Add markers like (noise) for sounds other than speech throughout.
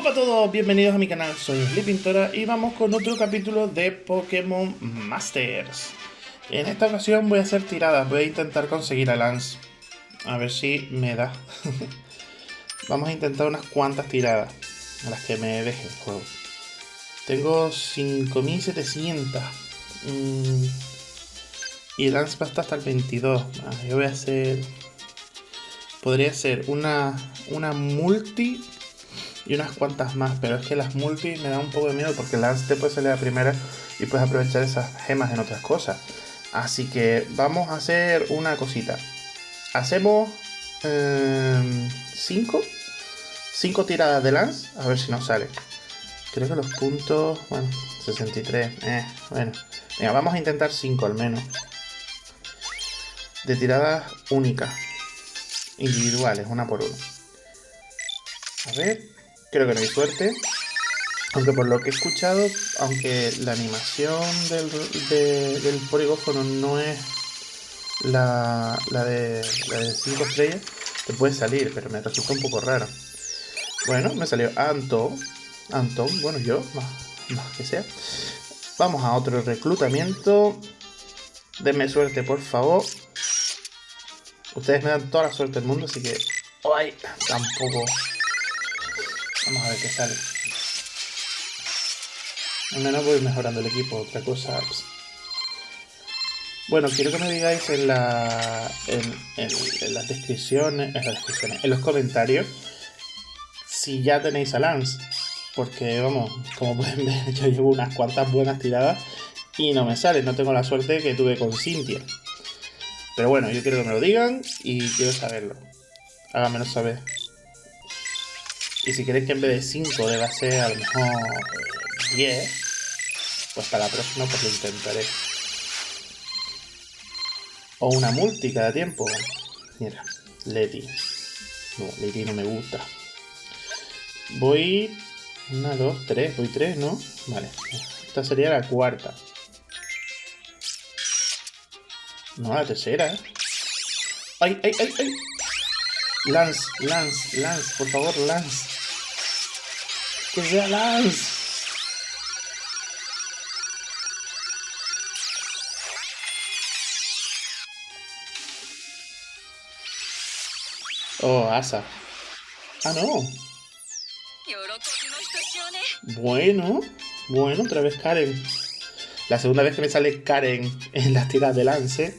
Hola a todos, bienvenidos a mi canal, soy Pintora y vamos con otro capítulo de Pokémon Masters. En esta ocasión voy a hacer tiradas, voy a intentar conseguir a Lance. A ver si me da. (laughs) vamos a intentar unas cuantas tiradas, a las que me deje el juego. Tengo 5700. Mm. Y Lance va hasta el 22. Ah, yo voy a hacer... Podría ser una, una multi y unas cuantas más, pero es que las multi me dan un poco de miedo porque Lance te puede salir a primera y puedes aprovechar esas gemas en otras cosas. Así que vamos a hacer una cosita. Hacemos 5 eh, 5 tiradas de Lance, a ver si nos sale. Creo que los puntos, bueno, 63, eh, bueno. Venga, vamos a intentar 5 al menos. De tiradas únicas, individuales, una por una. A ver, Creo que no hay suerte. Aunque por lo que he escuchado, aunque la animación del, del polígono no es la, la, de, la de 5 estrellas, te puede salir, pero me resulta un poco raro. Bueno, me salió Anton. Anton, bueno, yo, más, más que sea. Vamos a otro reclutamiento. Denme suerte, por favor. Ustedes me dan toda la suerte del mundo, así que... ¡Ay! Tampoco Vamos a ver qué sale. Al menos voy mejorando el equipo. Otra cosa. Pues. Bueno, quiero que me digáis en, la, en, las descripciones, en las descripciones, en los comentarios, si ya tenéis a Lance. Porque, vamos, como pueden ver, (laughs) yo llevo unas cuantas buenas tiradas y no me sale. No tengo la suerte que tuve con Cynthia. Pero bueno, yo quiero que me lo digan y quiero saberlo. Háganmelo saber. Y si queréis que en vez de 5 deba ser a lo mejor 10, pues para la próxima pues lo intentaré. O una multi cada tiempo. Mira, Leti. No, Leti no me gusta. Voy... Una, dos, tres. Voy tres, ¿no? Vale. Esta sería la cuarta. No, la tercera, ¿eh? ¡Ay, ay, ay, ay! Lance, Lance, Lance, por favor, Lance. Que sea Lance. Oh, Asa. Ah, no. Bueno, bueno, otra vez Karen. La segunda vez que me sale Karen en las tiras de lance.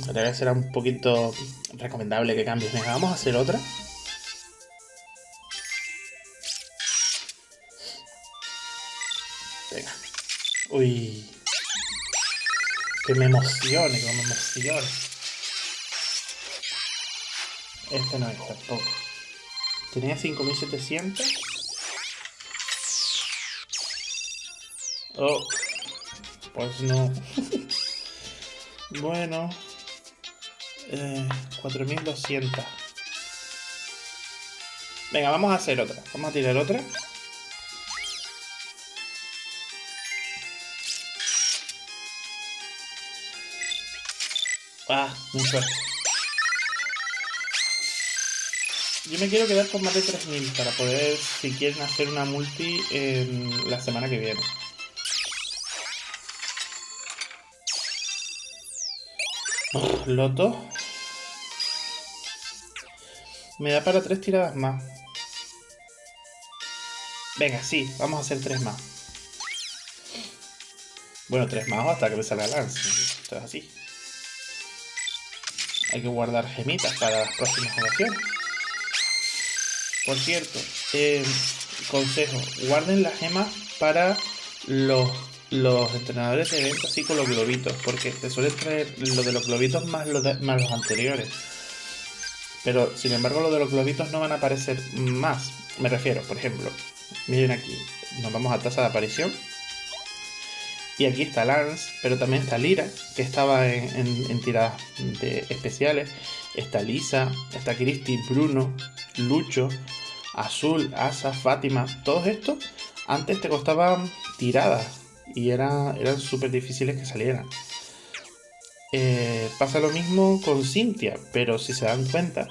Tal vez será un poquito recomendable que cambies. Venga, vamos a hacer otra. Venga. Uy. Que me emocione, que me emocione. Este no es tampoco. Tenía 5700. Oh. Pues no. (laughs) bueno. 4200. Eh, Venga, vamos a hacer otra. Vamos a tirar otra. Ah, suerte. Yo me quiero quedar con más de 3000 para poder, si quieren, hacer una multi en la semana que viene. Loto. Me da para tres tiradas más. Venga, sí, vamos a hacer tres más. Bueno, tres más hasta que me salga lance. Esto es así. Hay que guardar gemitas para las próximas ocasiones. Por cierto, eh, consejo, guarden las gemas para los, los entrenadores de eventos así con los globitos, porque te suelen traer lo de los globitos más, más los anteriores. Pero, sin embargo, lo de los globitos no van a aparecer más. Me refiero, por ejemplo, miren aquí, nos vamos a tasa de aparición. Y aquí está Lance, pero también está Lira, que estaba en, tiradas especiales. Está Lisa, está Christy, Bruno, Lucho, Azul, Asa, Fátima. Todos estos antes te costaban tiradas y era, eran súper difíciles que salieran. Eh, pasa lo mismo con Cynthia, pero si se dan cuenta,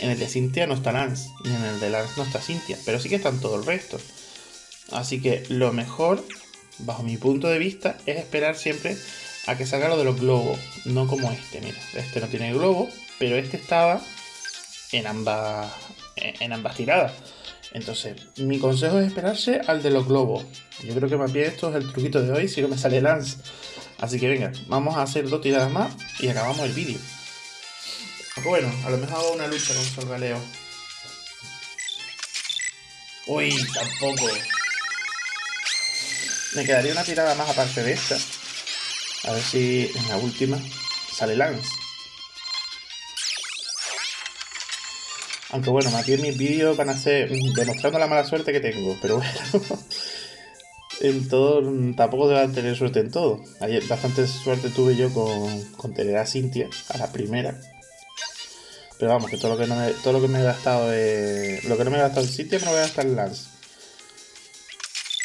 En el de Cintia no está Lance, y en el de Lance no está Cintia, pero sí que están todo el resto. Así que lo mejor, bajo mi punto de vista, es esperar siempre a que salga lo de los globos, no como este, mira. Este no tiene globo, pero este estaba en ambas, en ambas tiradas. Entonces, mi consejo es esperarse al de los globos. Yo creo que más bien esto es el truquito de hoy, si no me sale Lance. Así que venga, vamos a hacer dos tiradas más y acabamos el vídeo. Bueno, a lo mejor hago una lucha con Solgaleo. Uy, tampoco. Me quedaría una tirada más aparte de esta. A ver si en la última sale Lance. Aunque bueno, más bien mis vídeos van a ser demostrando la mala suerte que tengo. Pero bueno, (laughs) en todo, tampoco a tener suerte en todo. Ayer bastante suerte tuve yo con, tener a Cintia, a la primera. Pero vamos, que todo lo que, no me, todo lo que me he gastado de, Lo que no me he gastado en Cintia me lo voy a gastar en Lance.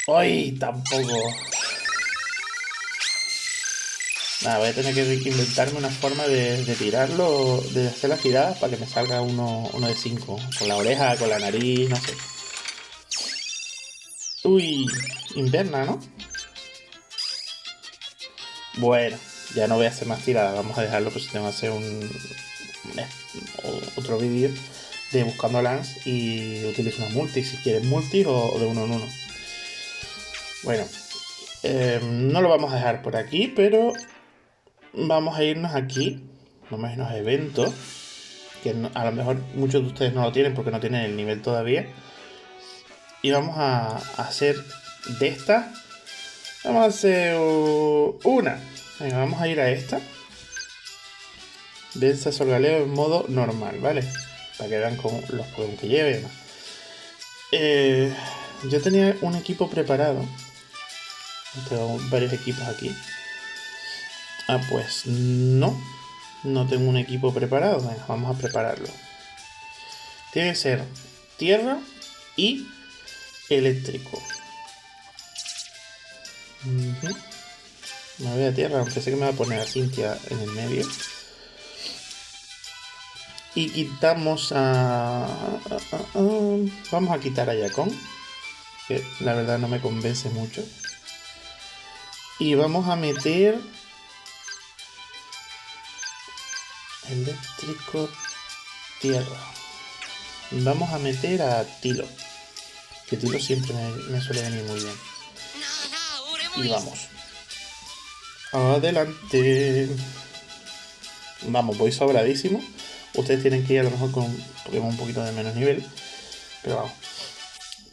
¡Ay! Tampoco. Nada, voy a tener que inventarme una forma de, tirarlo, de hacer las tiradas para que me salga uno, uno de 5. Con la oreja, con la nariz, no sé. Uy, inverna, ¿no? Bueno, ya no voy a hacer más tiradas, vamos a dejarlo, pues tengo que hacer un, otro vídeo de buscando Lance y utilizo una multi, si quieres multi o, de uno en uno. Bueno, eh, no lo vamos a dejar por aquí, pero vamos a irnos aquí, vamos a irnos eventos, que a lo mejor muchos de ustedes no lo tienen porque no tienen el nivel todavía. Y vamos a, hacer de esta, vamos a hacer una. vamos a ir a esta. Densa Sorgaleo en modo normal, ¿vale? Para que vean cómo los juegos que lleve eh, yo tenía un equipo preparado. Tengo varios equipos aquí. Ah, pues no. No tengo un equipo preparado. vamos a prepararlo. Tiene que ser tierra y eléctrico. Me voy a tierra, aunque sé que me va a poner a Cintia en el medio. Y quitamos a... Vamos a quitar a Yacon. Que la verdad no me convence mucho. Y vamos a meter Eléctrico Tierra. Vamos a meter a Tilo. Que Tilo siempre me, suele venir muy bien. Y vamos. Adelante. Vamos, voy sobradísimo. Ustedes tienen que ir a lo mejor con un poquito de menos nivel. Pero vamos.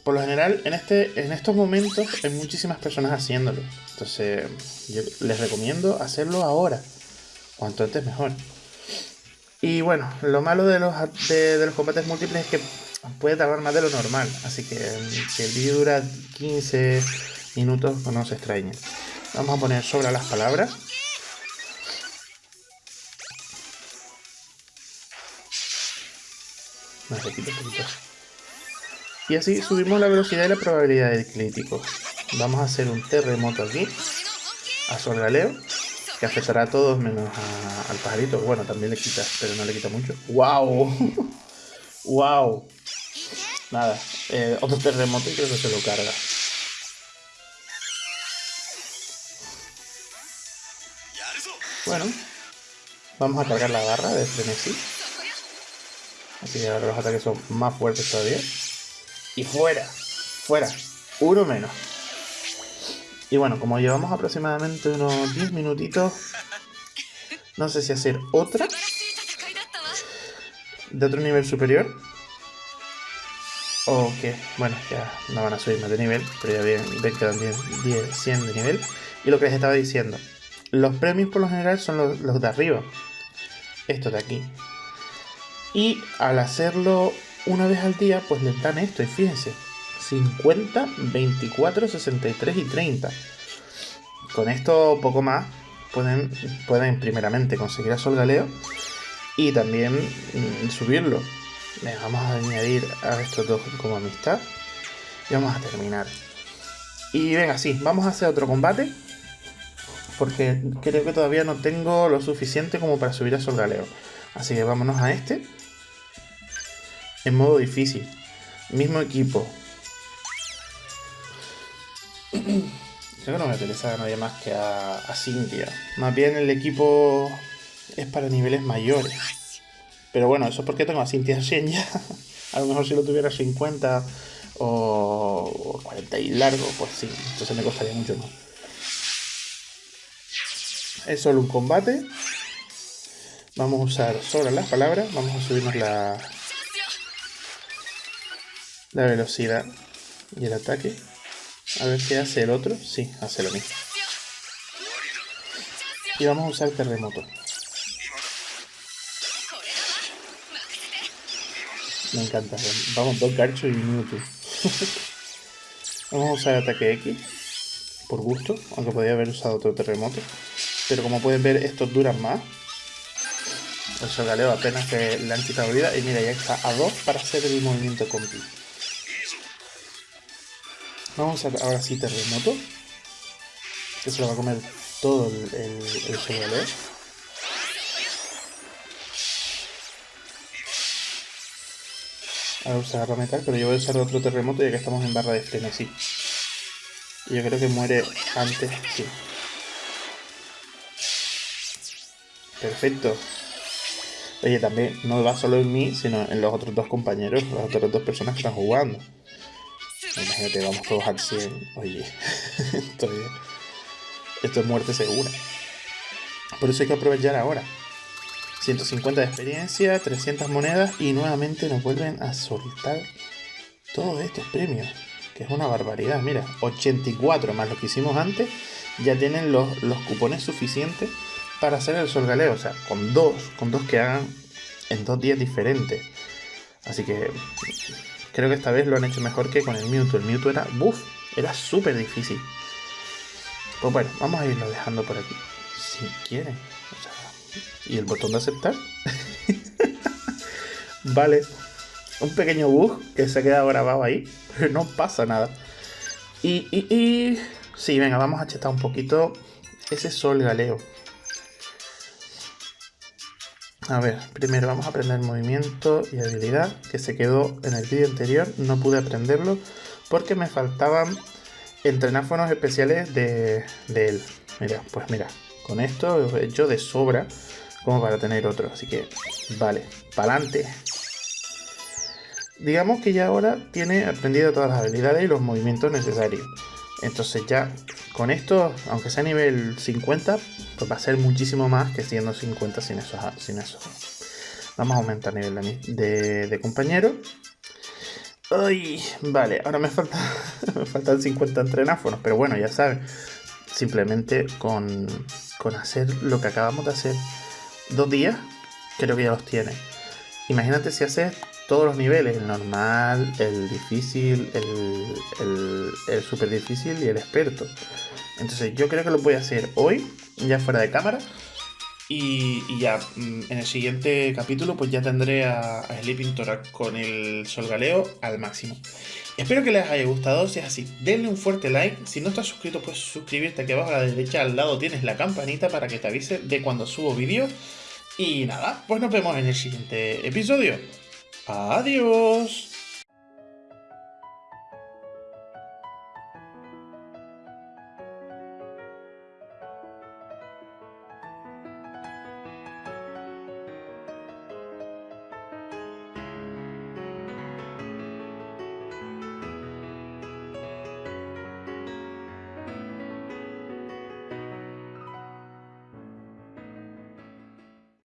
Por lo general, en, este, en estos momentos hay muchísimas personas haciéndolo. Entonces, yo les recomiendo hacerlo ahora. Cuanto antes mejor. Y bueno, lo malo de los, de, los combates múltiples es que puede tardar más de lo normal. Así que si el vídeo dura 15 minutos, no se extrañen. Vamos a poner sobre las palabras. Y así subimos la velocidad y la probabilidad de crítico. Vamos a hacer un terremoto aquí. A Solgaleo que afectará a todos menos al pajarito. Bueno, también le quita, pero no le quita mucho. ¡Wow! ¡Wow! (laughs) Nada, eh, otro terremoto y creo que se lo carga. Bueno, vamos a cargar la barra de frenesí. Así que ahora los ataques son más fuertes todavía. Y fuera, fuera, uno menos. Y bueno, como llevamos aproximadamente unos 10 minutitos, no sé si hacer otra de otro nivel superior. O que, bueno, ya no van a subir más de nivel, pero ya ven, ven que dan 10, 100 de nivel. Y lo que les estaba diciendo, los premios por lo general son los, de arriba. Esto de aquí. Y al hacerlo una vez al día, pues les dan esto. Y fíjense, 50, 24, 63 y 30. Con esto poco más pueden, pueden primeramente conseguir a Sol Galeo y también mm, subirlo. vamos a añadir a estos dos como amistad y vamos a terminar. Y venga, sí, vamos a hacer otro combate porque creo que todavía no tengo lo suficiente como para subir a Sol Galeo. Así que vámonos a este. en modo difícil. Mismo equipo. (clears throat) Creo que no me interesa a nadie más que a, a Cynthia. Más bien el equipo es para niveles mayores. Pero bueno, eso es porque tengo a Cynthia (laughs) Shen ya. a lo mejor si lo tuviera 50 o 40 y largo, pues sí, entonces me costaría mucho más. Es solo un combate. Vamos a usar sobre las palabras. Vamos a subirnos la, la velocidad y el ataque. A ver qué hace el otro. Sí, hace lo mismo. Y vamos a usar terremoto. Me encanta. Vamos, dos garchos y un minuto. (laughs) vamos a usar ataque X. Por gusto. Aunque podría haber usado otro terremoto. Pero como pueden ver, estos duran más. El solgaleo apenas que le han quitado vida. Y mira, ya está a 2 para hacer el movimiento completo. Vamos a ahora sí terremoto. Que se lo va a comer todo el, el, el Ahora usar metal, pero yo voy a usar otro terremoto ya que estamos en barra de frenesí. Y yo creo que muere antes, sí. Perfecto. Oye, también no va solo en mí, sino en los otros dos compañeros, las otras dos personas que están jugando. Imagínate, vamos todos al 100. Oye, (laughs) esto, es, muerte segura. Por eso hay que aprovechar ahora. 150 de experiencia, 300 monedas y nuevamente nos vuelven a soltar todos estos premios. Que es una barbaridad. Mira, 84 más lo que hicimos antes. Ya tienen los, los cupones suficientes para hacer el sol galeo. O sea, con dos, con dos que hagan en dos días diferentes. Así que Creo que esta vez lo han hecho mejor que con el Mewtwo. El Mewtwo era, buff, era súper difícil. Pues bueno, vamos a irlo dejando por aquí. Si quieren. ¿Y el botón de aceptar? (laughs) vale. Un pequeño bug que se ha quedado grabado ahí. Pero no pasa nada. Y, y, y... Sí, venga, vamos a chetar un poquito ese sol galeo. A ver, primero vamos a aprender movimiento y habilidad, que se quedó en el vídeo anterior, no pude aprenderlo porque me faltaban entrenáfonos especiales de, él. Mira, pues mira, con esto he hecho de sobra como para tener otro, así que vale, para adelante. Digamos que ya ahora tiene aprendido todas las habilidades y los movimientos necesarios. Entonces ya con esto, aunque sea nivel 50, pues va a ser muchísimo más que siendo 50 sin eso. Sin. Vamos a aumentar nivel de, de, compañero. Ay, vale, ahora me, falta, (laughs) me faltan 50 entrenáfonos, pero bueno, ya saben. Simplemente con, con hacer lo que acabamos de hacer dos días, creo que ya los tiene. Imagínate si haces todos los niveles, el normal, el difícil, el, el, super difícil y el experto. Entonces yo creo que lo voy a hacer hoy, ya fuera de cámara. Y, ya mm, en el siguiente capítulo pues ya tendré a, Sleeping Torak con el Solgaleo al máximo. Espero que les haya gustado, si es así, denle un fuerte like. Si no estás suscrito, pues suscribirte aquí abajo a la derecha al lado tienes la campanita para que te avise de cuando subo vídeos. Y nada, pues nos vemos en el siguiente episodio. Adiós.